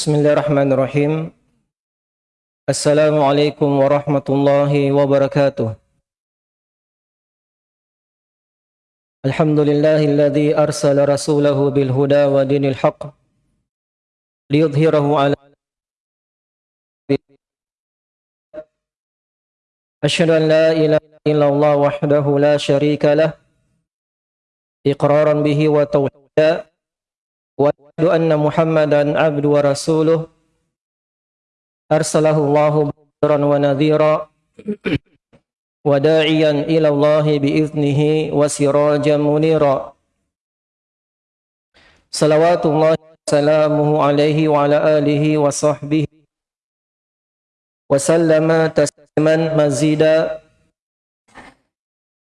بسم الله الرحمن الرحيم السلام عليكم ورحمة الله وبركاته الحمد لله الذي أرسل رسوله بالهدى ودين الحق ليظهره على أشهد أن لا إله إلا الله وحده لا شريك له إقرارا به وتوحيدا وأشهد أن محمدا عبد ورسوله. أرسله الله بشرا ونذيرا. وداعيا إلى الله بإذنه وسراجا منيرا. صلوات الله وسلامه عليه وعلى آله وصحبه وسلم تسليما مزيدا.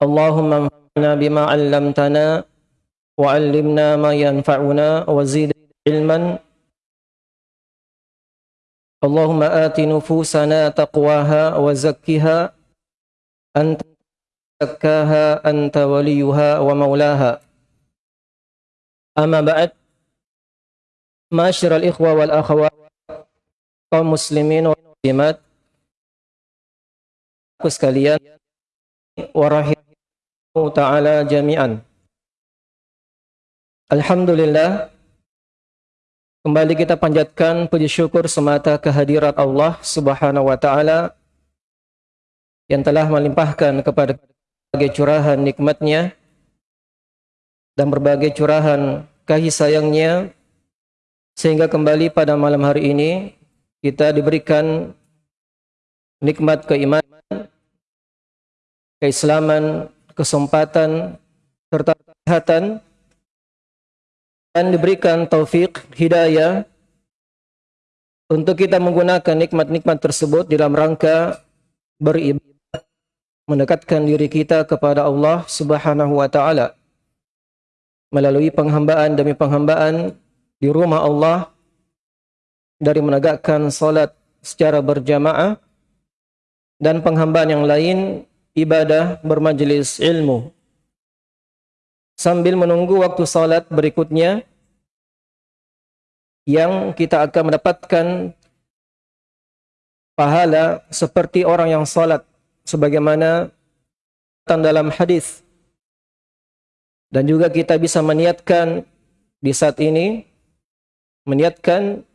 اللهم انفعنا بما علمتنا وعلمنا ما ينفعنا وزيد علما. اللهم آت نفوسنا تقواها وزكها. أنت زكاها أنت وليها ومولاها. أما بعد معاشر الإخوة والأخوات kaum muslimin wa muslimat sekalian warahimahu ta'ala jami'an Alhamdulillah kembali kita panjatkan puji syukur semata kehadirat Allah Subhanahu wa taala yang telah melimpahkan kepada berbagai curahan nikmatnya dan berbagai curahan kasih sayangnya sehingga kembali pada malam hari ini kita diberikan nikmat keimanan, keislaman, kesempatan serta kesehatan dan diberikan taufik hidayah untuk kita menggunakan nikmat-nikmat tersebut dalam rangka beribadah mendekatkan diri kita kepada Allah Subhanahu wa taala. Melalui penghambaan demi penghambaan di rumah Allah dari menegakkan salat secara berjamaah dan penghambaan yang lain ibadah bermajlis ilmu sambil menunggu waktu salat berikutnya yang kita akan mendapatkan pahala seperti orang yang salat sebagaimana dalam hadis. Dan juga kita bisa meniatkan di saat ini meniatkan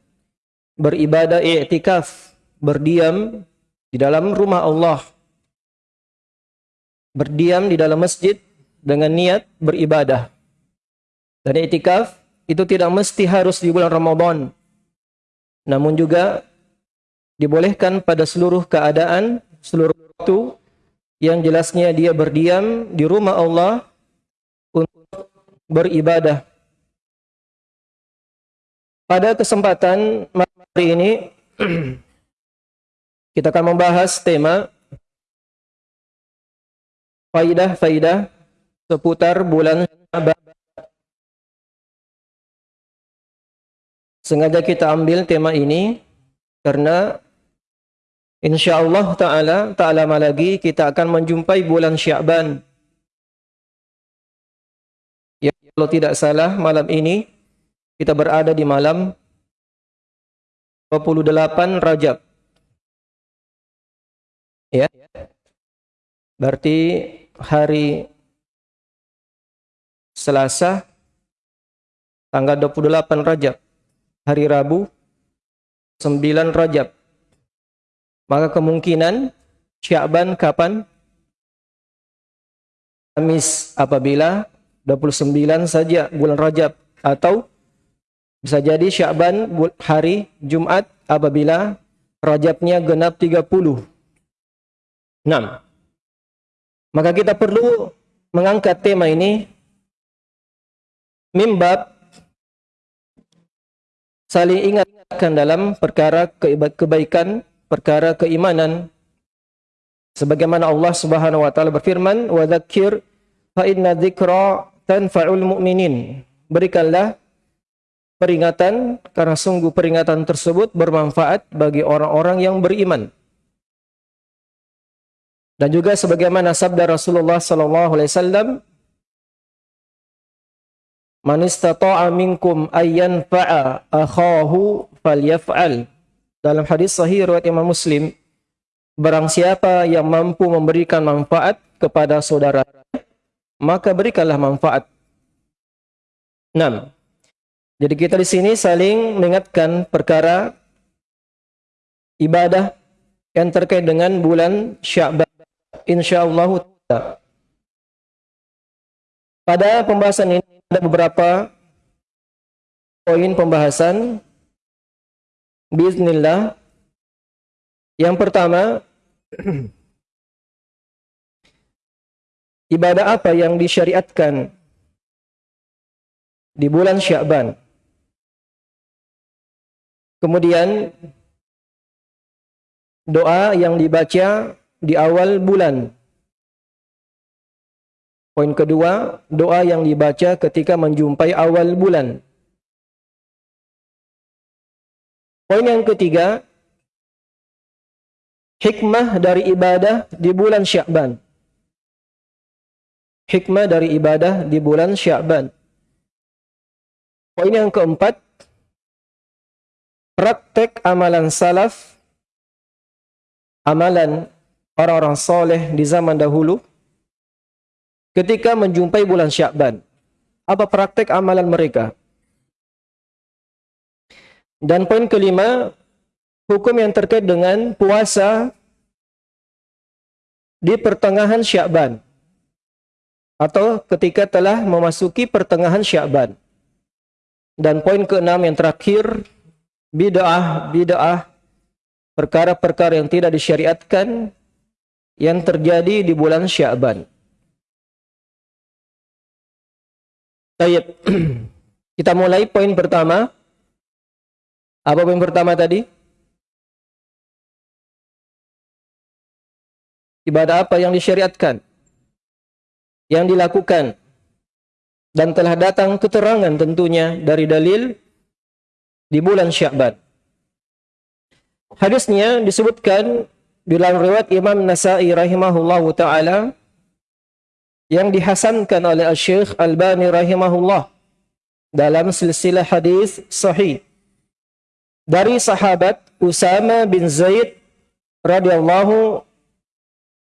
beribadah i'tikaf berdiam di dalam rumah Allah. Berdiam di dalam masjid dengan niat beribadah. Dan itikaf itu tidak mesti harus di bulan Ramadan. Namun juga dibolehkan pada seluruh keadaan, seluruh waktu yang jelasnya dia berdiam di rumah Allah untuk beribadah. Pada kesempatan hari ini kita akan membahas tema faidah-faidah seputar bulan Syaban. Sengaja kita ambil tema ini karena insyaallah taala tak lama lagi kita akan menjumpai bulan Syaban. Ya, kalau tidak salah malam ini kita berada di malam 28 Rajab. Ya. Berarti hari Selasa tanggal 28 Rajab, hari Rabu 9 Rajab. Maka kemungkinan Sya'ban kapan? Kamis apabila 29 saja bulan Rajab atau bisa jadi Sya'ban hari Jumat apabila Rajabnya genap 30. 6. Maka kita perlu mengangkat tema ini mimbab saling ingatkan dalam perkara kebaikan, perkara keimanan. Sebagaimana Allah Subhanahu wa taala berfirman, "Wa dzakir fa inna dzikra tanfa'ul mu'minin." Berikanlah peringatan karena sungguh peringatan tersebut bermanfaat bagi orang-orang yang beriman. Dan juga sebagaimana sabda Rasulullah sallallahu alaihi wasallam, Man istata'a minkum ayyan fa'a akhahu falyaf'al. Dalam hadis sahih riwayat Imam Muslim, barang siapa yang mampu memberikan manfaat kepada saudara, maka berikanlah manfaat. 6. Jadi kita di sini saling mengingatkan perkara ibadah yang terkait dengan bulan Sya'ban insyaallah pada pembahasan ini ada beberapa poin pembahasan. Bismillah. Yang pertama ibadah apa yang disyariatkan di bulan Sya'ban kemudian doa yang dibaca di awal bulan. Poin kedua, doa yang dibaca ketika menjumpai awal bulan. Poin yang ketiga, hikmah dari ibadah di bulan Sya'ban. Hikmah dari ibadah di bulan Sya'ban. Poin yang keempat, praktek amalan salaf, amalan orang-orang soleh di zaman dahulu ketika menjumpai bulan Syakban. Apa praktek amalan mereka? Dan poin kelima, hukum yang terkait dengan puasa di pertengahan Syakban atau ketika telah memasuki pertengahan Syakban. Dan poin keenam yang terakhir, bid'ah, bid'ah, perkara-perkara yang tidak disyariatkan yang terjadi di bulan Sya'ban. Baik. Kita mulai poin pertama. Apa poin pertama tadi? Ibadah apa yang disyariatkan? Yang dilakukan dan telah datang keterangan tentunya dari dalil di bulan Sya'ban. Hadisnya disebutkan dalam riwayat Imam Nasa'i rahimahullahu taala yang dihasankan oleh Syekh Albani rahimahullah dalam silsilah hadis sahih. Dari sahabat Usama bin Zaid radhiyallahu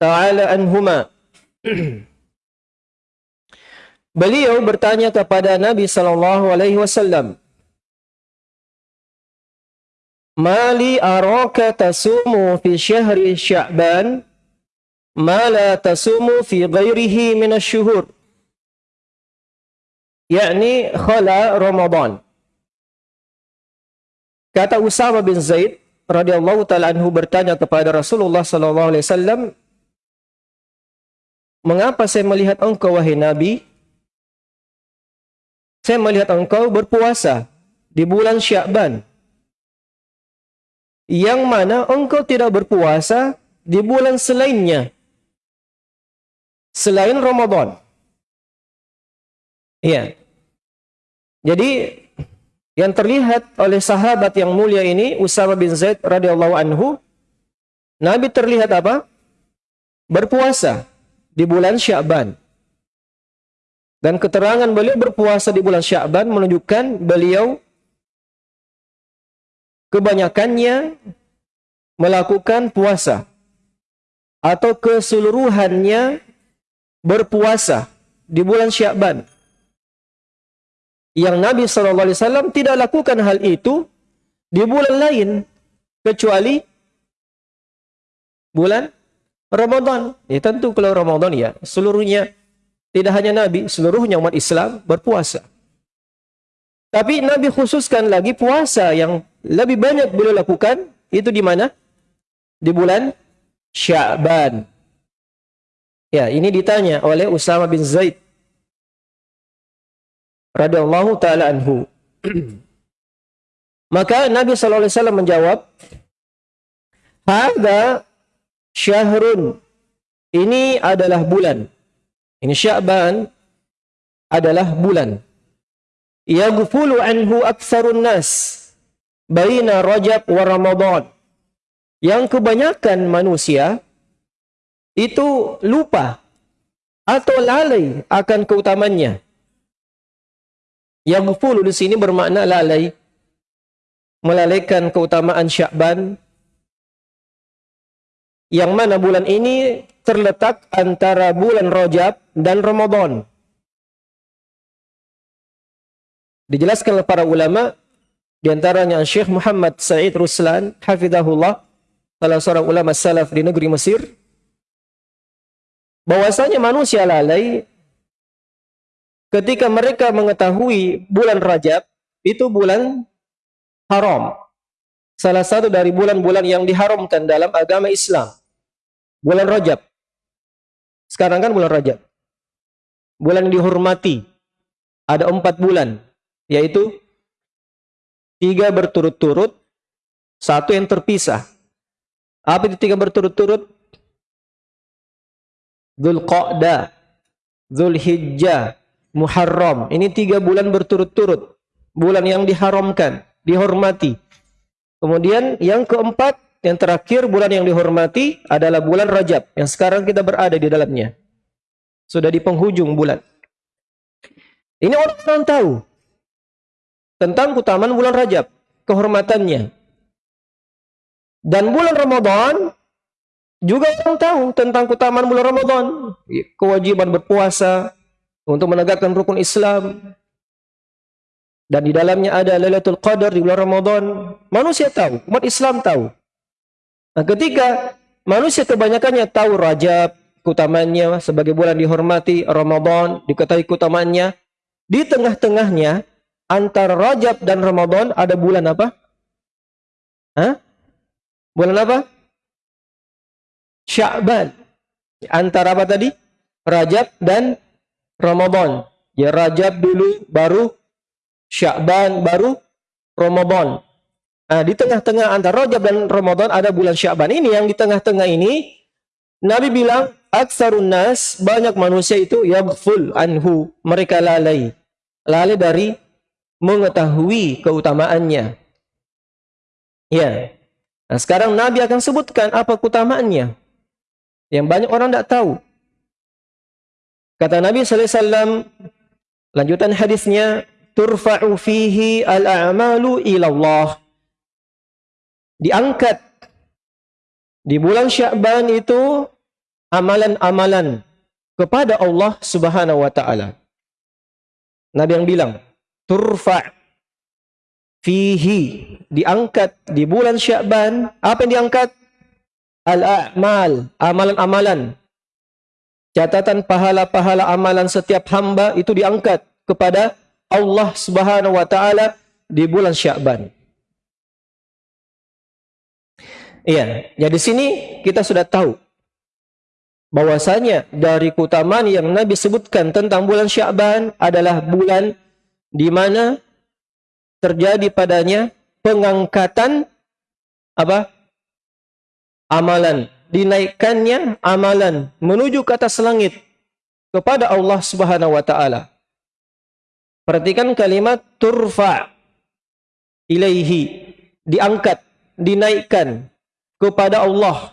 taala anhuma. Beliau bertanya kepada Nabi sallallahu alaihi wasallam Mali araka tasumu fi syahri sya'ban ma la tasumu fi ghairihi min asy-syuhur. yakni khala Ramadan. Kata Usama bin Zaid radhiyallahu taala anhu bertanya kepada Rasulullah sallallahu alaihi wasallam, "Mengapa saya melihat engkau wahai Nabi? Saya melihat engkau berpuasa di bulan Sya'ban." yang mana engkau tidak berpuasa di bulan selainnya. Selain Ramadan. Iya. Jadi yang terlihat oleh sahabat yang mulia ini Usama bin Zaid radhiyallahu anhu Nabi terlihat apa? Berpuasa di bulan Sya'ban. Dan keterangan beliau berpuasa di bulan Sya'ban menunjukkan beliau kebanyakannya melakukan puasa atau keseluruhannya berpuasa di bulan Syakban. Yang Nabi SAW tidak lakukan hal itu di bulan lain kecuali bulan Ramadan. Ya tentu kalau Ramadan ya seluruhnya tidak hanya Nabi, seluruhnya umat Islam berpuasa. Tapi Nabi khususkan lagi puasa yang lebih banyak beliau lakukan itu di mana? Di bulan Sya'ban. Ya, ini ditanya oleh Usama bin Zaid radhiyallahu taala anhu. Maka Nabi sallallahu alaihi wasallam menjawab, "Hadza syahrun." Ini adalah bulan. Ini Sya'ban adalah bulan yaghfulu anhu aktsarun nas baina Rajab wa Ramadan. Yang kebanyakan manusia itu lupa atau lalai akan keutamannya. Yaghfulu di sini bermakna lalai. melalaikan keutamaan Sya'ban yang mana bulan ini terletak antara bulan Rajab dan Ramadan. Dijelaskan oleh para ulama di antaranya Syekh Muhammad Said Ruslan hafizahullah salah seorang ulama salaf di negeri Mesir bahwasanya manusia lalai ketika mereka mengetahui bulan Rajab itu bulan haram. Salah satu dari bulan-bulan yang diharamkan dalam agama Islam. Bulan Rajab. Sekarang kan bulan Rajab. Bulan dihormati. Ada empat bulan. Yaitu tiga berturut-turut, satu yang terpisah. Apa itu tiga berturut-turut? Zulqa'dah, Zulhijjah, Muharram. Ini tiga bulan berturut-turut. Bulan yang diharamkan, dihormati. Kemudian yang keempat, yang terakhir bulan yang dihormati adalah bulan Rajab. Yang sekarang kita berada di dalamnya. Sudah di penghujung bulan. Ini orang-orang tahu tentang keutamaan bulan Rajab, kehormatannya. Dan bulan Ramadan juga orang tahu tentang keutamaan bulan Ramadan, kewajiban berpuasa, untuk menegakkan rukun Islam. Dan di dalamnya ada Lailatul Qadar di bulan Ramadan. Manusia tahu, umat Islam tahu. Nah, ketika manusia kebanyakannya tahu Rajab, keutamanya sebagai bulan dihormati, Ramadan diketahui keutamanya, di tengah-tengahnya antara Rajab dan Ramadan ada bulan apa? Hah? Bulan apa? Sya'ban. Antara apa tadi? Rajab dan Ramadan. Ya Rajab dulu, baru Sya'ban, baru Ramadan. Nah, di tengah-tengah antara Rajab dan Ramadan ada bulan Sya'ban. Ini yang di tengah-tengah ini, Nabi bilang, Aksarun nas, banyak manusia itu yaghful anhu. Mereka lalai. Lalai dari mengetahui keutamaannya. Ya. Nah, sekarang Nabi akan sebutkan apa keutamaannya. Yang banyak orang tidak tahu. Kata Nabi sallallahu alaihi wasallam lanjutan hadisnya turfa'u fihi al-a'malu ila. Diangkat di bulan Sya'ban itu amalan-amalan kepada Allah Subhanahu wa taala. Nabi yang bilang, turfa fihi diangkat di bulan Sya'ban, apa yang diangkat? Al-a'mal, amalan-amalan catatan pahala-pahala amalan setiap hamba itu diangkat kepada Allah Subhanahu wa taala di bulan Sya'ban. Iya, jadi di sini kita sudah tahu bahwasanya dari keutamaan yang Nabi sebutkan tentang bulan Sya'ban adalah bulan di mana terjadi padanya pengangkatan apa? Amalan dinaikkannya amalan menuju ke atas langit kepada Allah Subhanahu wa taala. Perhatikan kalimat turfa ilaihi diangkat, dinaikkan kepada Allah.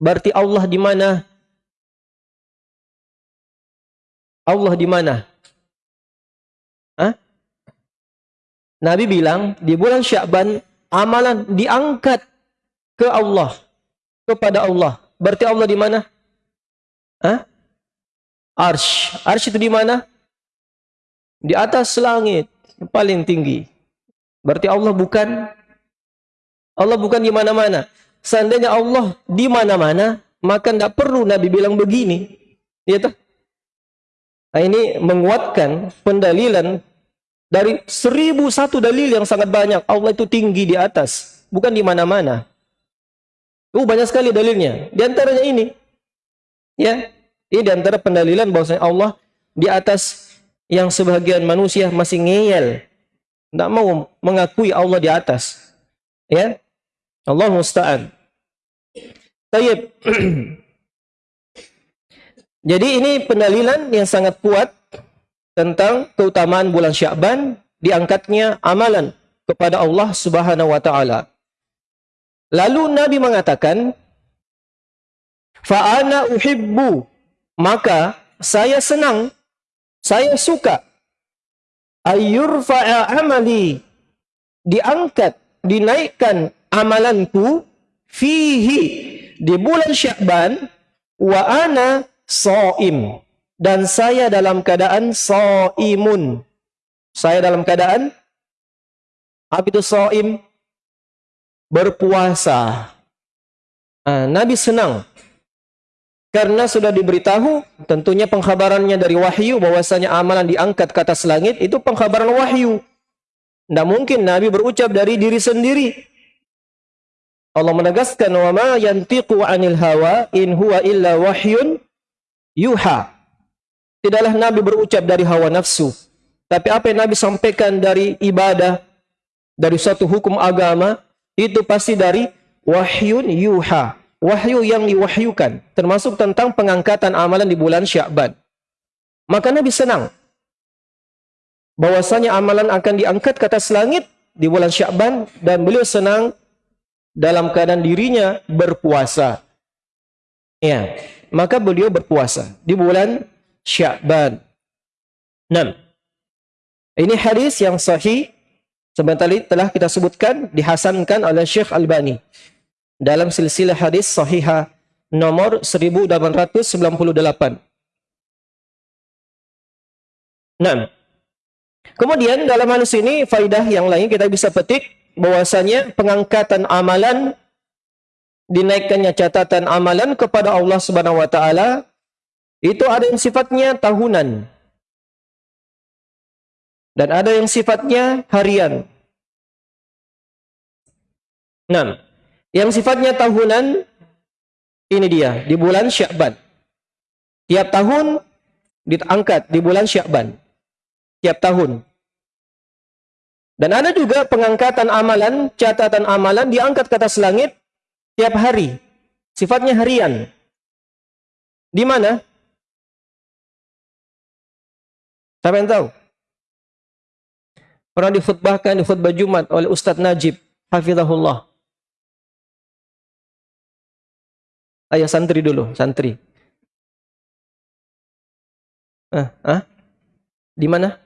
Berarti Allah di mana? Allah di mana? Hah? Nabi bilang di bulan Sya'ban amalan diangkat ke Allah kepada Allah. Berarti Allah di mana? Hah? Arsh. Arsh itu di mana? Di atas langit, yang paling tinggi. Berarti Allah bukan Allah bukan di mana-mana. Seandainya Allah di mana-mana, maka tidak perlu Nabi bilang begini. Ya toh? Nah, ini menguatkan pendalilan dari seribu satu dalil yang sangat banyak. Allah itu tinggi di atas, bukan di mana-mana. Uh, banyak sekali dalilnya. Di antaranya ini. Ya. Ini di antara pendalilan bahwasanya Allah di atas yang sebagian manusia masih ngeyel. Tidak mau mengakui Allah di atas. Ya. Allah musta'an. Tayyib. Jadi ini pendalilan yang sangat kuat tentang keutamaan bulan Sya'ban diangkatnya amalan kepada Allah Subhanahu wa taala. Lalu Nabi mengatakan, Fa'ana uhibbu, maka saya senang, saya suka, ayyurfa'a amali, diangkat, dinaikkan amalanku fihi di bulan Sya'ban wa ana shaim dan saya dalam keadaan shaimun. Saya dalam keadaan apa itu shaim? Berpuasa. Nah, Nabi senang karena sudah diberitahu tentunya pengkhabarannya dari wahyu bahwasanya amalan diangkat ke atas langit itu pengkhabaran wahyu. Tidak mungkin Nabi berucap dari diri sendiri. Allah menegaskan wa ma yantiqu 'anil hawa in huwa illa wahyun yuha. Tidaklah Nabi berucap dari hawa nafsu, tapi apa yang Nabi sampaikan dari ibadah, dari suatu hukum agama, itu pasti dari wahyun yuha. Wahyu yang diwahyukan, termasuk tentang pengangkatan amalan di bulan Sya'ban. Maka Nabi senang bahwasanya amalan akan diangkat ke atas langit di bulan Sya'ban dan beliau senang dalam keadaan dirinya berpuasa. Ya, maka beliau berpuasa di bulan Sya'ban. 6. Ini hadis yang sahih sebentar telah kita sebutkan dihasankan oleh Syekh Albani dalam silsilah hadis sahihah nomor 1898. 6. Kemudian dalam hal ini faidah yang lain kita bisa petik bahwasanya pengangkatan amalan dinaikkannya catatan amalan kepada Allah Subhanahu wa taala itu ada yang sifatnya tahunan dan ada yang sifatnya harian. 6. Yang sifatnya tahunan ini dia di bulan Sya'ban. Tiap tahun diangkat di bulan Sya'ban. Tiap tahun. Dan ada juga pengangkatan amalan, catatan amalan diangkat ke atas langit tiap hari. Sifatnya harian. Di mana? Siapa yang tahu? Pernah dikhutbahkan di khutbah Jumat oleh Ustadz Najib, hafizahullah. Ayo santri dulu, santri. Ah, ah? Di mana?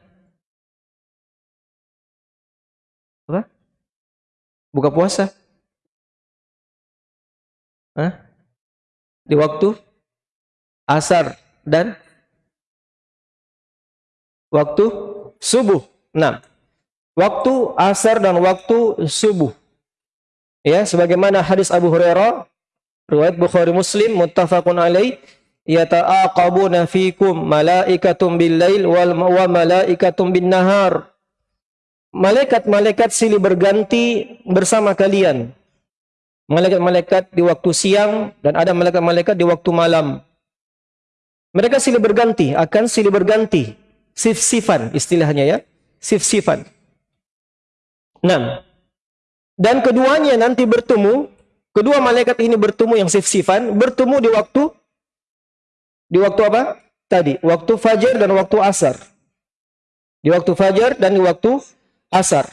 Apa? Buka puasa. Hah? Di waktu asar dan waktu subuh. Nah, waktu asar dan waktu subuh. Ya, sebagaimana hadis Abu Hurairah, riwayat Bukhari Muslim muttafaqun alaih, yata'aqabuna fikum malaikatum bil lail wal wa malaikatum bin nahar malaikat-malaikat silih berganti bersama kalian. Malaikat-malaikat di waktu siang dan ada malaikat-malaikat di waktu malam. Mereka silih berganti, akan silih berganti. Sif-sifan istilahnya ya. Sif-sifan. Enam. Dan keduanya nanti bertemu, kedua malaikat ini bertemu yang sif-sifan, bertemu di waktu di waktu apa? Tadi, waktu fajar dan waktu asar. Di waktu fajar dan di waktu asar.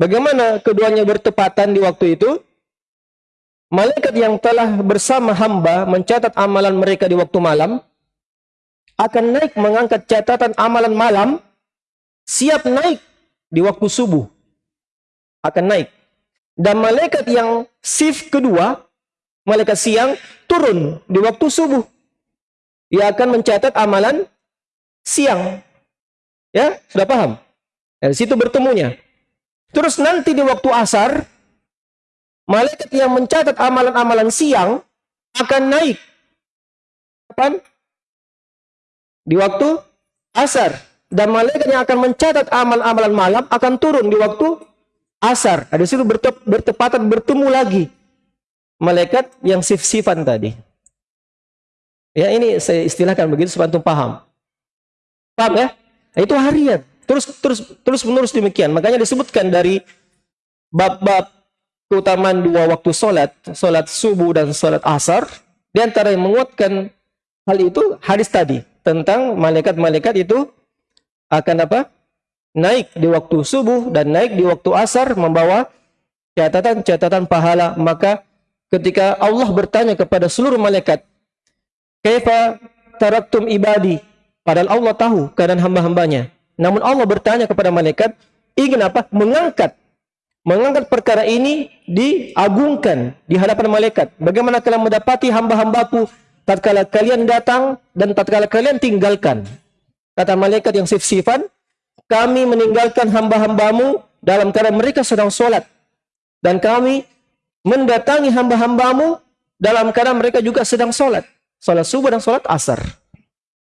Bagaimana keduanya bertepatan di waktu itu? Malaikat yang telah bersama hamba mencatat amalan mereka di waktu malam akan naik mengangkat catatan amalan malam siap naik di waktu subuh. Akan naik. Dan malaikat yang shift kedua, malaikat siang turun di waktu subuh. Ia akan mencatat amalan siang. Ya, sudah paham? Dari situ bertemunya. Terus nanti di waktu asar, malaikat yang mencatat amalan-amalan siang akan naik. Kapan? Di waktu asar. Dan malaikat yang akan mencatat amal-amalan malam akan turun di waktu asar. Ada situ bertep, bertepatan bertemu lagi. Malaikat yang sif-sifan tadi. Ya ini saya istilahkan begitu supaya antum paham. Paham ya? Nah, itu harian. Terus terus terus menerus demikian. Makanya disebutkan dari bab-bab keutamaan dua waktu sholat, sholat subuh dan sholat asar, di antara yang menguatkan hal itu hadis tadi tentang malaikat-malaikat itu akan apa? Naik di waktu subuh dan naik di waktu asar membawa catatan-catatan pahala. Maka ketika Allah bertanya kepada seluruh malaikat, "Kaifa taraktum ibadi?" Padahal Allah tahu keadaan hamba-hambanya. Namun Allah bertanya kepada malaikat, ingin apa? Mengangkat mengangkat perkara ini diagungkan di hadapan malaikat. Bagaimana kalian mendapati hamba-hambaku tatkala kalian datang dan tatkala kalian tinggalkan. Kata malaikat yang sif-sifan, kami meninggalkan hamba-hambamu dalam keadaan mereka sedang sholat. Dan kami mendatangi hamba-hambamu dalam keadaan mereka juga sedang sholat. Sholat subuh dan sholat asar.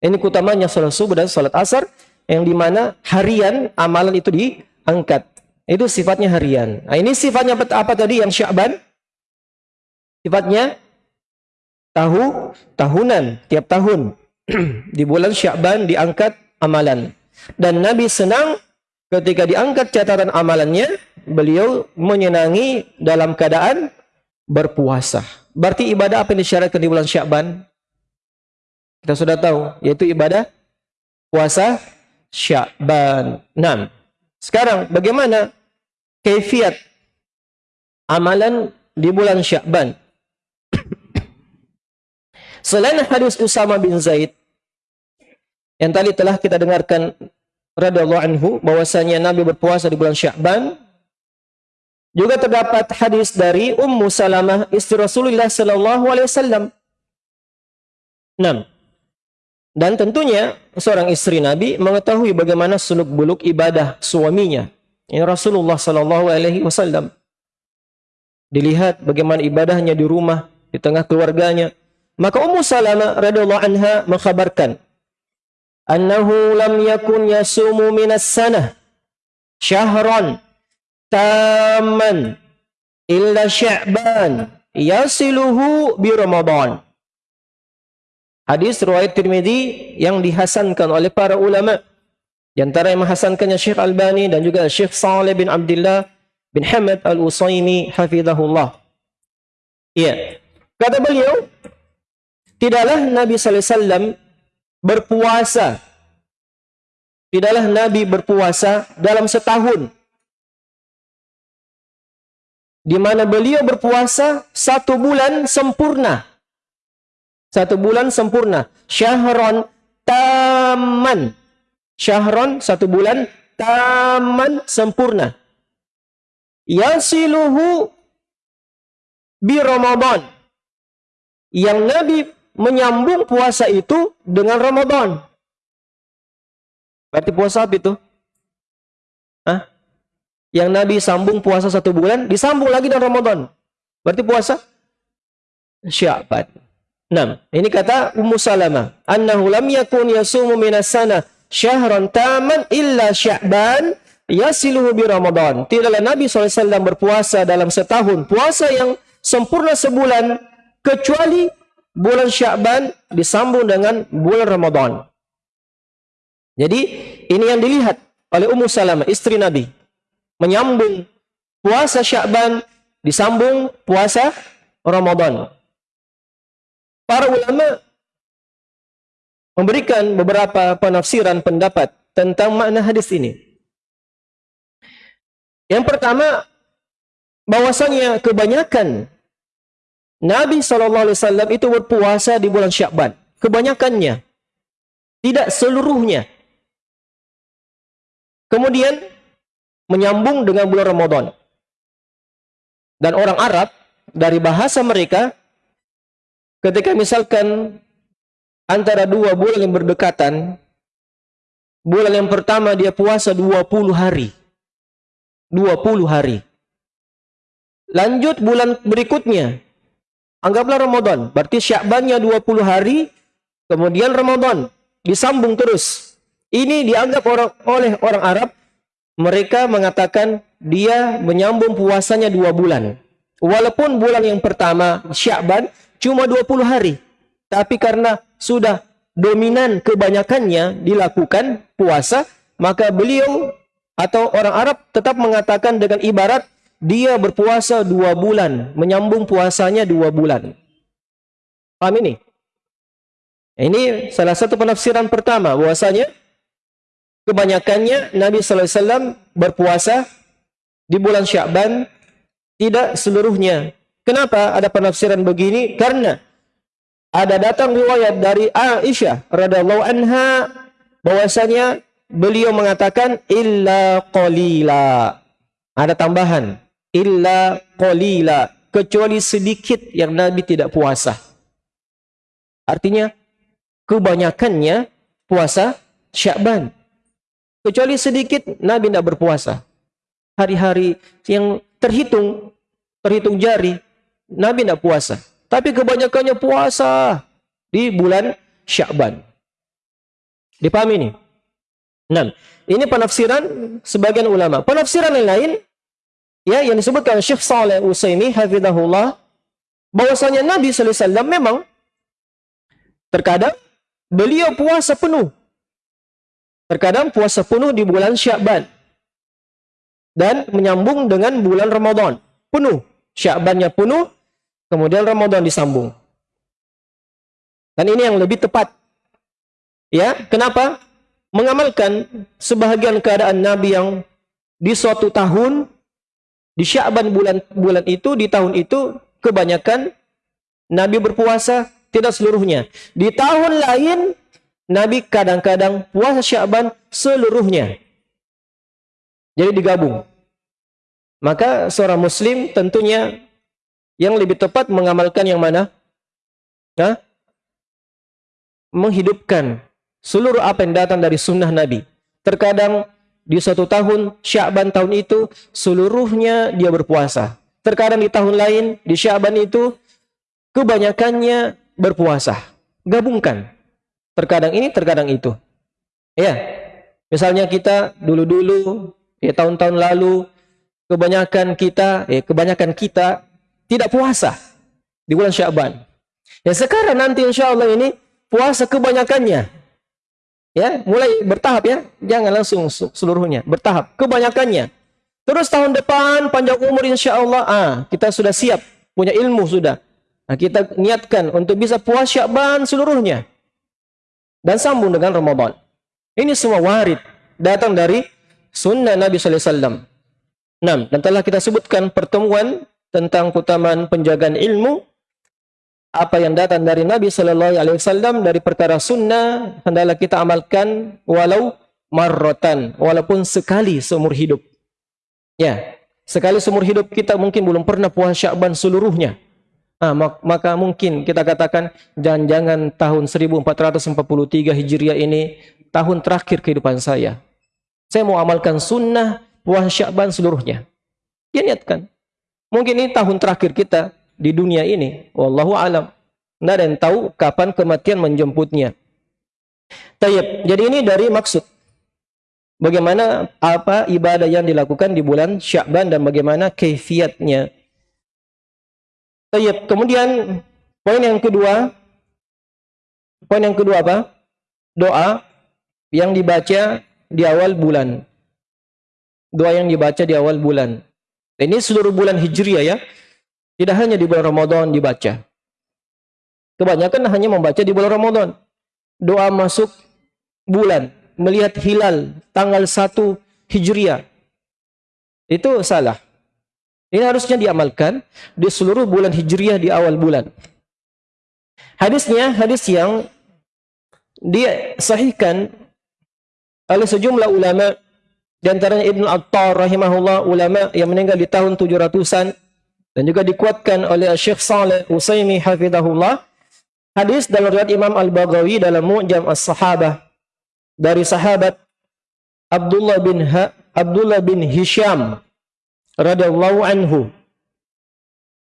Ini kutamanya sholat subuh dan sholat asar yang di mana harian amalan itu diangkat. Itu sifatnya harian. Nah, ini sifatnya apa tadi yang Sya'ban? Sifatnya tahu tahunan, tiap tahun. di bulan Sya'ban diangkat amalan. Dan Nabi senang ketika diangkat catatan amalannya, beliau menyenangi dalam keadaan berpuasa. Berarti ibadah apa yang disyaratkan di bulan Sya'ban? Kita sudah tahu, yaitu ibadah puasa Sya'ban. 6. Sekarang bagaimana kaifiat amalan di bulan Sya'ban? Selain hadis Usama bin Zaid yang tadi telah kita dengarkan radhiyallahu anhu bahwasanya Nabi berpuasa di bulan Sya'ban juga terdapat hadis dari Ummu Salamah istri Rasulullah sallallahu alaihi wasallam. 6. Dan tentunya seorang istri Nabi mengetahui bagaimana suluk buluk ibadah suaminya. Ini Rasulullah sallallahu alaihi wasallam. Dilihat bagaimana ibadahnya di rumah, di tengah keluarganya, maka Ummu Salamah radhiyallahu anha mengkhabarkan annahu lam yakun yasumu minas sanah syahran tamman illa sya'ban yasiluhu bi Ramadan. Hadis riwayat Tirmizi yang dihasankan oleh para ulama. Di antara yang menghasankannya Syekh Albani dan juga Syekh Saleh bin Abdullah bin Hamad Al-Usaimi hafizahullah. Iya. Kata beliau, Tidaklah Nabi sallallahu alaihi wasallam berpuasa. Tidaklah Nabi berpuasa dalam setahun. Di mana beliau berpuasa satu bulan sempurna. Satu bulan sempurna. Syahron taman. Syahron satu bulan taman sempurna. Yasiluhu bi Ramadan. Yang Nabi menyambung puasa itu dengan Ramadan. Berarti puasa apa itu? Hah? Yang Nabi sambung puasa satu bulan, disambung lagi dengan Ramadan. Berarti puasa Syaban. 6. Ini kata Ummu Salamah. Annahu lam yakun yasumu minas sana syahran taman illa Sya'ban yasiluhu bi Ramadan. Tidaklah Nabi SAW berpuasa dalam setahun. Puasa yang sempurna sebulan kecuali bulan Sya'ban disambung dengan bulan Ramadan. Jadi ini yang dilihat oleh Ummu Salamah, istri Nabi. Menyambung puasa Sya'ban disambung puasa Ramadan. Para ulama memberikan beberapa penafsiran pendapat tentang makna hadis ini. Yang pertama, bahwasanya kebanyakan Nabi SAW itu berpuasa di bulan Syakban. Kebanyakannya. Tidak seluruhnya. Kemudian menyambung dengan bulan Ramadan. Dan orang Arab dari bahasa mereka ketika misalkan antara dua bulan yang berdekatan bulan yang pertama dia puasa 20 hari. 20 hari. Lanjut bulan berikutnya Anggaplah Ramadan. Berarti Syakbannya 20 hari, kemudian Ramadan. Disambung terus. Ini dianggap orang, oleh orang Arab, mereka mengatakan dia menyambung puasanya dua bulan. Walaupun bulan yang pertama, Syakban, cuma 20 hari. Tapi karena sudah dominan kebanyakannya dilakukan puasa, maka beliau atau orang Arab tetap mengatakan dengan ibarat dia berpuasa dua bulan, menyambung puasanya dua bulan. Paham ini? Ini salah satu penafsiran pertama, bahwasanya kebanyakannya Nabi Sallallahu Alaihi Wasallam berpuasa di bulan Syakban, tidak seluruhnya. Kenapa ada penafsiran begini? Karena ada datang riwayat dari Aisyah radhiallahu anha bahwasanya beliau mengatakan illa qalila Ada tambahan. Illa qalila. Kecuali sedikit yang Nabi tidak puasa. Artinya, kebanyakannya puasa Syakban. Kecuali sedikit Nabi tidak berpuasa. Hari-hari yang terhitung, terhitung jari, Nabi tidak puasa. Tapi kebanyakannya puasa di bulan Syakban. Dipahami ini? Nah, ini penafsiran sebagian ulama. Penafsiran yang lain ya yang disebutkan Syekh Saleh Utsaimin hafizahullah bahwasanya Nabi sallallahu alaihi wasallam memang terkadang beliau puasa penuh. Terkadang puasa penuh di bulan Syakban. Dan menyambung dengan bulan Ramadan. Penuh. Syakbannya penuh, kemudian Ramadan disambung. Dan ini yang lebih tepat. Ya, kenapa? Mengamalkan sebahagian keadaan Nabi yang di suatu tahun di Sya'ban bulan bulan itu di tahun itu kebanyakan Nabi berpuasa tidak seluruhnya. Di tahun lain Nabi kadang-kadang puasa Sya'ban seluruhnya. Jadi digabung. Maka seorang muslim tentunya yang lebih tepat mengamalkan yang mana? Hah? Menghidupkan seluruh apa yang datang dari sunnah Nabi. Terkadang di suatu tahun, Sya'ban tahun itu, seluruhnya dia berpuasa. Terkadang di tahun lain, di Sya'ban itu, kebanyakannya berpuasa. Gabungkan. Terkadang ini, terkadang itu. Ya, misalnya kita dulu-dulu, ya tahun-tahun lalu, kebanyakan kita, ya kebanyakan kita tidak puasa di bulan Sya'ban. Ya sekarang nanti insya Allah ini puasa kebanyakannya. Ya, mulai bertahap ya. Jangan langsung seluruhnya, bertahap. Kebanyakannya. Terus tahun depan panjang umur insya Allah, ah, kita sudah siap, punya ilmu sudah. Nah, kita niatkan untuk bisa puas Syakban seluruhnya. Dan sambung dengan Ramadan. Ini semua warid datang dari sunnah Nabi wasallam. Nah, dan telah kita sebutkan pertemuan tentang keutamaan penjagaan ilmu apa yang datang dari Nabi Shallallahu Alaihi Wasallam dari perkara sunnah hendaklah kita amalkan walau marrotan walaupun sekali seumur hidup. Ya sekali seumur hidup kita mungkin belum pernah puasa Syakban seluruhnya. Nah, maka mungkin kita katakan jangan-jangan tahun 1443 Hijriah ini tahun terakhir kehidupan saya. Saya mau amalkan sunnah puasa Syakban seluruhnya. Dia niatkan. Mungkin ini tahun terakhir kita di dunia ini. Wallahu alam. Tidak ada yang tahu kapan kematian menjemputnya. Tayyib. Jadi ini dari maksud. Bagaimana apa ibadah yang dilakukan di bulan Syakban dan bagaimana keifiatnya. Tayyib. Kemudian poin yang kedua. Poin yang kedua apa? Doa yang dibaca di awal bulan. Doa yang dibaca di awal bulan. Ini seluruh bulan Hijriah ya. Tidak hanya di bulan Ramadan dibaca. Kebanyakan hanya membaca di bulan Ramadan. Doa masuk bulan, melihat hilal tanggal 1 Hijriah. Itu salah. Ini harusnya diamalkan di seluruh bulan Hijriah di awal bulan. Hadisnya hadis yang disahihkan oleh sejumlah ulama di antaranya Ibnu Attar rahimahullah ulama yang meninggal di tahun 700-an dan juga dikuatkan oleh Syekh Saleh Usaimi hafizahullah hadis dalam riwayat Imam Al-Baghawi dalam Mu'jam As-Sahabah dari sahabat Abdullah bin ha Abdullah bin Hisham radhiyallahu anhu.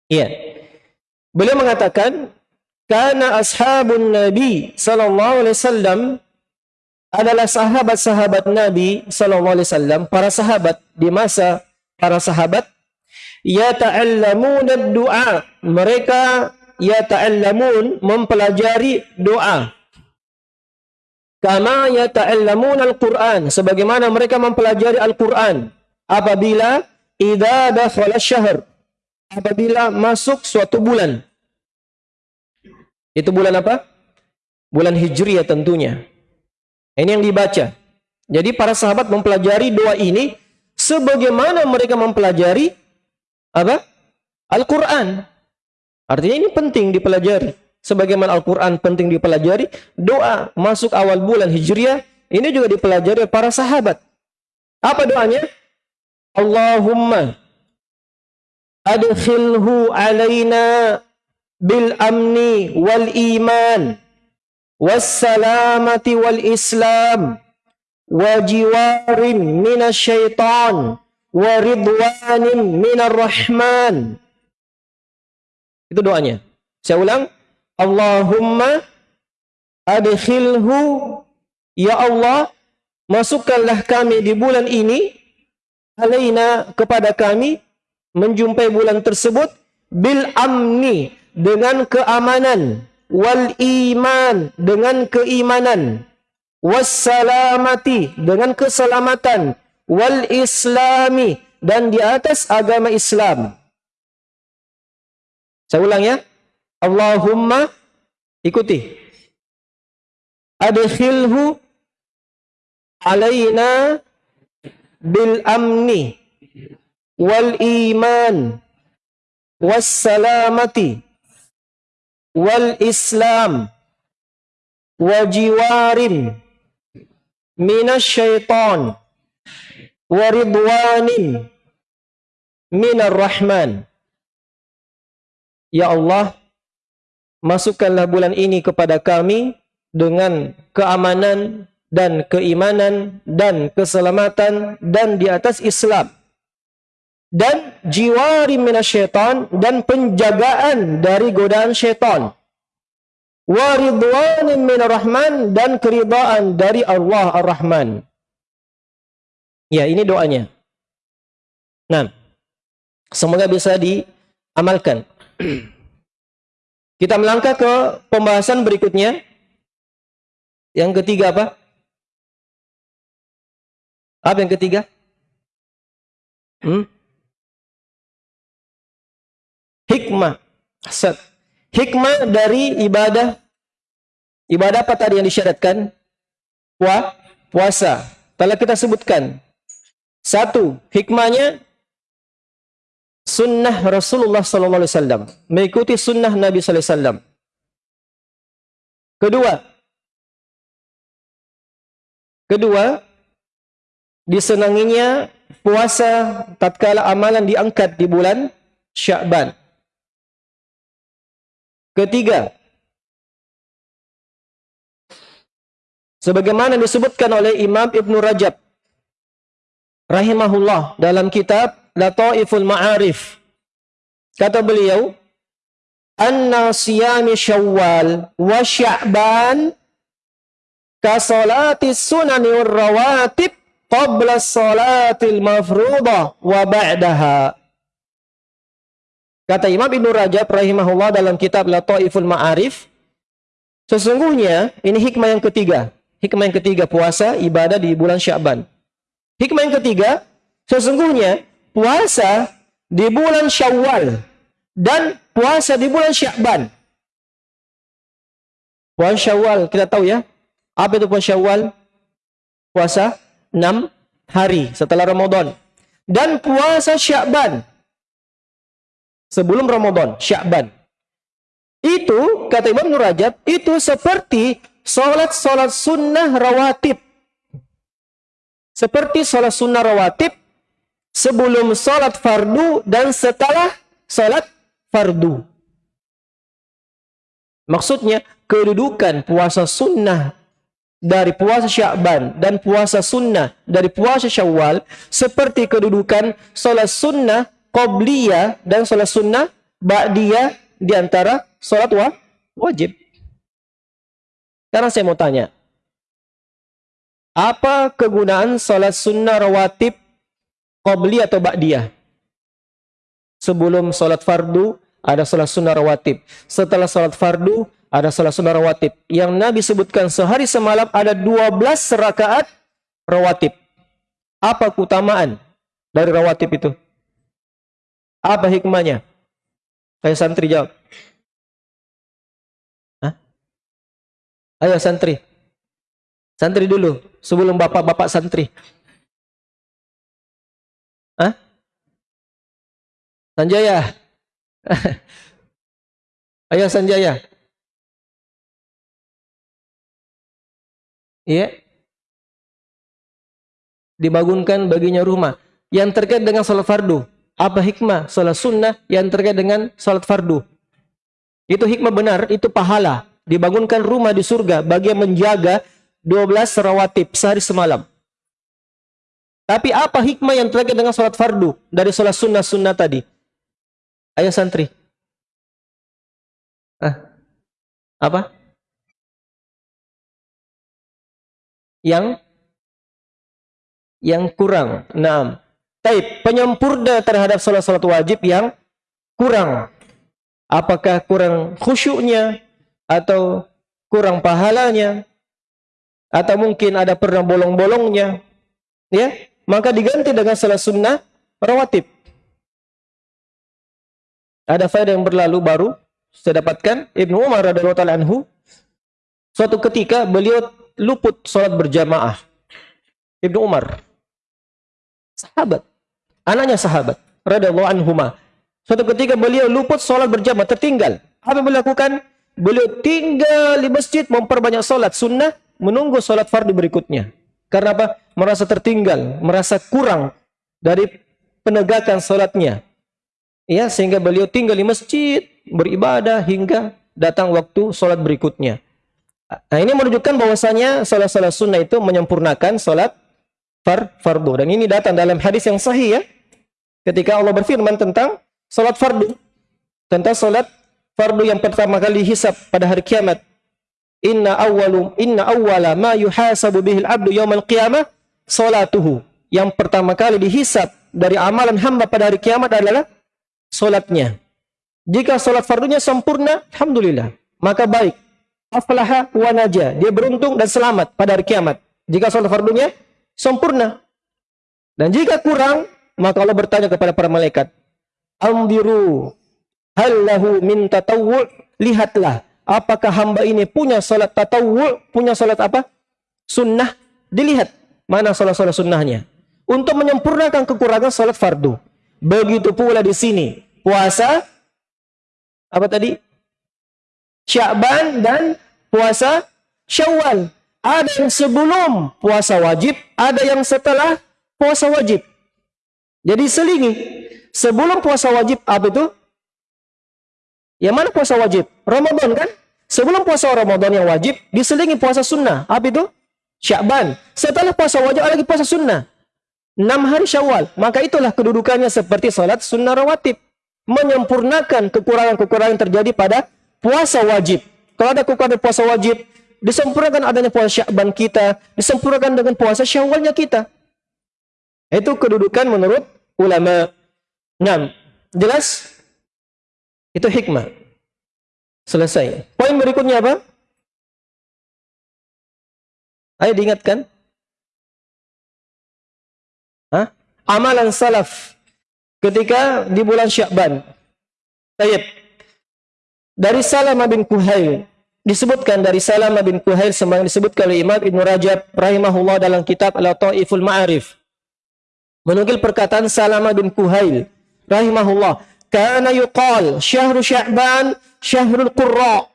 Iya. Beliau mengatakan karena ashabun nabi sallallahu alaihi wasallam adalah sahabat-sahabat Nabi sallallahu alaihi wasallam para sahabat di masa para sahabat yata'allamuna doa mereka yata'allamun mempelajari doa. Kama yata'allamuna al-Qur'an. Sebagaimana mereka mempelajari Al-Qur'an. Apabila idza dakhala syahr. Apabila masuk suatu bulan. Itu bulan apa? Bulan Hijriah tentunya. Ini yang dibaca. Jadi para sahabat mempelajari doa ini sebagaimana mereka mempelajari apa? Al-Quran. Artinya ini penting dipelajari. Sebagaimana Al-Quran penting dipelajari, doa masuk awal bulan Hijriah, ini juga dipelajari para sahabat. Apa doanya? Allahumma adkhilhu alaina bil amni wal iman was salamati wal islam wa jiwarin minasyaitan wa minar rahman. Itu doanya. Saya ulang. Allahumma adkhilhu. Ya Allah masukkanlah kami di bulan ini alaina kepada kami menjumpai bulan tersebut bil amni dengan keamanan wal iman dengan keimanan wassalamati dengan keselamatan wal islami. Dan di atas agama Islam. Saya ulang ya. Allahumma ikuti. Adkhilhu alaina bil amni wal iman was salamati wal islam wa jiwarin minasyaitan wa ridwanin minar rahman Ya Allah masukkanlah bulan ini kepada kami dengan keamanan dan keimanan dan keselamatan dan di atas Islam. Dan jiwari minasyaitan dan penjagaan dari godaan syaitan. Wa ridwanin rahman dan keridaan dari Allah Ar-Rahman ya ini doanya nah semoga bisa diamalkan kita melangkah ke pembahasan berikutnya yang ketiga apa? Apa yang ketiga? Hmm? Hikmah. Set. Hikmah dari ibadah ibadah apa tadi yang disyaratkan? Puasa. Telah kita sebutkan. Satu, hikmahnya sunnah Rasulullah wasallam, mengikuti sunnah Nabi wasallam. Kedua, Kedua, disenanginya puasa tatkala amalan diangkat di bulan Syakban. Ketiga, sebagaimana disebutkan oleh Imam Ibn Rajab rahimahullah dalam kitab Lataiful Ma'arif. Kata beliau, "Anna siyami Syawal wa Sya'ban kasolati sunani rawatib qabla salatil mafruḍah wa ba'daha. Kata Imam Ibn Rajab rahimahullah dalam kitab Lataiful Ma'arif, sesungguhnya ini hikmah yang ketiga. Hikmah yang ketiga puasa ibadah di bulan Sya'ban. Hikmah yang ketiga, sesungguhnya puasa di bulan Syawal dan puasa di bulan Sya'ban. Puasa Syawal kita tahu ya, apa itu puasa Syawal? Puasa 6 hari setelah Ramadan. Dan puasa Syakban. Sebelum Ramadan, Syakban. Itu, kata Imam Nur Rajab, itu seperti solat-solat sunnah rawatib. Seperti solat sunnah rawatib sebelum solat fardu dan setelah solat fardu. Maksudnya, kedudukan puasa sunnah dari puasa Syakban dan puasa sunnah dari puasa Syawal seperti kedudukan solat sunnah qobliyah dan solat sunnah ba'diyah di antara wa wajib. Sekarang saya mau tanya, apa kegunaan solat sunnah rawatib qobli atau ba'diyah? Sebelum solat fardu ada solat sunnah rawatib. Setelah solat fardu ada salah sunnah rawatib. Yang Nabi sebutkan sehari semalam ada 12 rakaat rawatib. Apa keutamaan dari rawatib itu? Apa hikmahnya? Saya santri jawab. Hah? Ayo santri. Santri dulu, sebelum bapak-bapak santri. Hah? Sanjaya. Ayo Sanjaya. Iya. Dibangunkan baginya rumah. yang terkait dengan salat fardu? Apa hikmah salat sunnah yang terkait dengan salat fardu? Itu hikmah benar, itu pahala. Dibangunkan rumah di surga bagi yang menjaga 12 rawatib sehari semalam. Tapi apa hikmah yang terkait dengan salat fardu dari salat sunnah-sunnah tadi? Ayo santri. Apa? Yang yang kurang. Nah, Taib, penyempurna terhadap salat-salat wajib yang kurang. Apakah kurang khusyuknya atau kurang pahalanya atau mungkin ada pernah bolong-bolongnya. Ya, maka diganti dengan salat sunnah rawatib. Ada faedah yang berlalu baru saya dapatkan Ibnu Umar radhiyallahu anhu suatu ketika beliau luput salat berjamaah. Ibnu Umar sahabat, anaknya sahabat radhiyallahu anhuma. Suatu ketika beliau luput salat berjamaah tertinggal. Apa yang beliau lakukan? Beliau tinggal di masjid memperbanyak salat sunnah menunggu salat fardu berikutnya. Karena apa? Merasa tertinggal, merasa kurang dari penegakan sholatnya. Ya, sehingga beliau tinggal di masjid, beribadah hingga datang waktu sholat berikutnya. Nah, ini menunjukkan bahwasanya sholat-sholat sunnah itu menyempurnakan sholat far fardu. Dan ini datang dalam hadis yang sahih ya. Ketika Allah berfirman tentang sholat fardu. Tentang sholat fardu yang pertama kali hisap pada hari kiamat inna awwalu inna awwala ma yuhasabu bihil abdu yaumal qiyamah salatuhu. Yang pertama kali dihisap dari amalan hamba pada hari kiamat adalah solatnya. Jika solat fardunya sempurna, alhamdulillah, maka baik. Aflaha wa naja. Dia beruntung dan selamat pada hari kiamat. Jika solat fardunya sempurna. Dan jika kurang, maka Allah bertanya kepada para malaikat, "Amdiru hal lahu min tatawwu'?" Lihatlah apakah hamba ini punya salat tatawu, punya salat apa? Sunnah. Dilihat mana salat-salat sunnahnya. Untuk menyempurnakan kekurangan salat fardu. Begitu pula di sini. Puasa, apa tadi? Syakban dan puasa syawal. Ada yang sebelum puasa wajib, ada yang setelah puasa wajib. Jadi selingi. Sebelum puasa wajib, apa itu? Yang mana puasa wajib? Ramadan kan? Sebelum puasa Ramadan yang wajib, diselingi puasa sunnah. Apa itu? Syakban. Setelah puasa wajib, lagi puasa sunnah. Enam hari syawal. Maka itulah kedudukannya seperti salat sunnah rawatib. Menyempurnakan kekurangan-kekurangan yang terjadi pada puasa wajib. Kalau ada kekurangan puasa wajib, disempurnakan adanya puasa syakban kita, disempurnakan dengan puasa syawalnya kita. Itu kedudukan menurut ulama. Nah, jelas? Itu hikmah. Selesai. Poin berikutnya apa? Ayo diingatkan. Hah? Amalan salaf ketika di bulan Syakban. Tayyib. Dari Salamah bin Kuhail disebutkan dari Salamah bin Kuhail semang disebutkan oleh Imam Ibn Rajab rahimahullah dalam kitab Al-Taiful Ma'arif. Menukil perkataan Salamah bin Kuhail rahimahullah kana yuqal syahru sya'ban syahrul qurra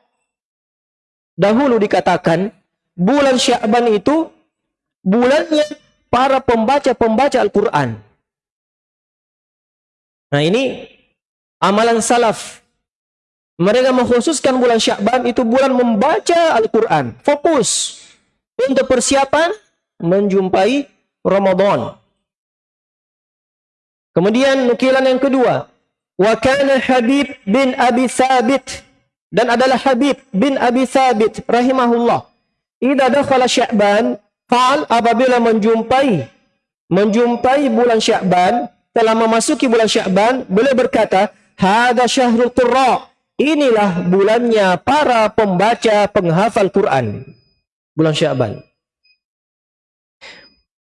dahulu dikatakan bulan sya'ban itu bulannya para pembaca-pembaca Al-Qur'an nah ini amalan salaf mereka mengkhususkan bulan Sya'ban itu bulan membaca Al-Quran. Fokus untuk persiapan menjumpai Ramadan. Kemudian nukilan yang kedua. Wa kana Habib bin Abi Thabit dan adalah Habib bin Abi Thabit rahimahullah. Idza dakhala Sya'ban, qal apabila menjumpai menjumpai bulan Sya'ban, telah memasuki bulan Sya'ban, beliau berkata, "Hadza syahrul qurra." Inilah bulannya para pembaca penghafal Quran. Bulan Sya'ban.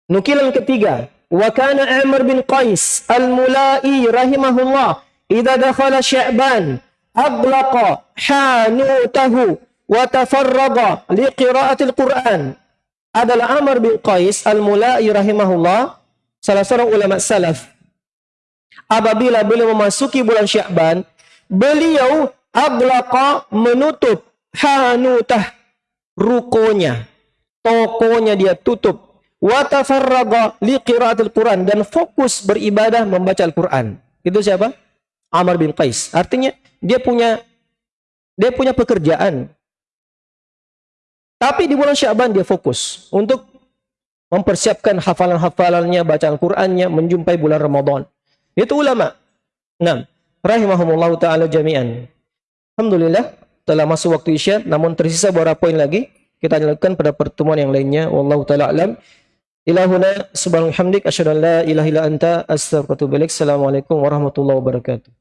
Nukilan ketiga, wa kana Amr bin Qais al-Mulai rahimahullah idza dakhala sya'ban aglaqa hanutahu tafarraga liqira'atil Qur'an adalah Amr bin Qais al-Mulai rahimahullah salah seorang ulama salaf apabila beliau memasuki bulan Sya'ban beliau aglaqa menutup hanutah rukonya tokonya dia tutup wa tafarraga li qiraatil Quran dan fokus beribadah membaca Al-Quran. Itu siapa? Amr bin Qais. Artinya dia punya dia punya pekerjaan. Tapi di bulan Syaban dia fokus untuk mempersiapkan hafalan-hafalannya, bacaan Qur'annya, menjumpai bulan Ramadan. Itu ulama. Nah, rahimahumullah taala jami'an. Alhamdulillah telah masuk waktu Isya, namun tersisa beberapa poin lagi. Kita lanjutkan pada pertemuan yang lainnya. Wallahu taala alam. Ilahuna subhanahu hamdik asyhadu an la ilaha illa anta astaghfiruka wa atubu ilaik. Assalamualaikum warahmatullahi wabarakatuh.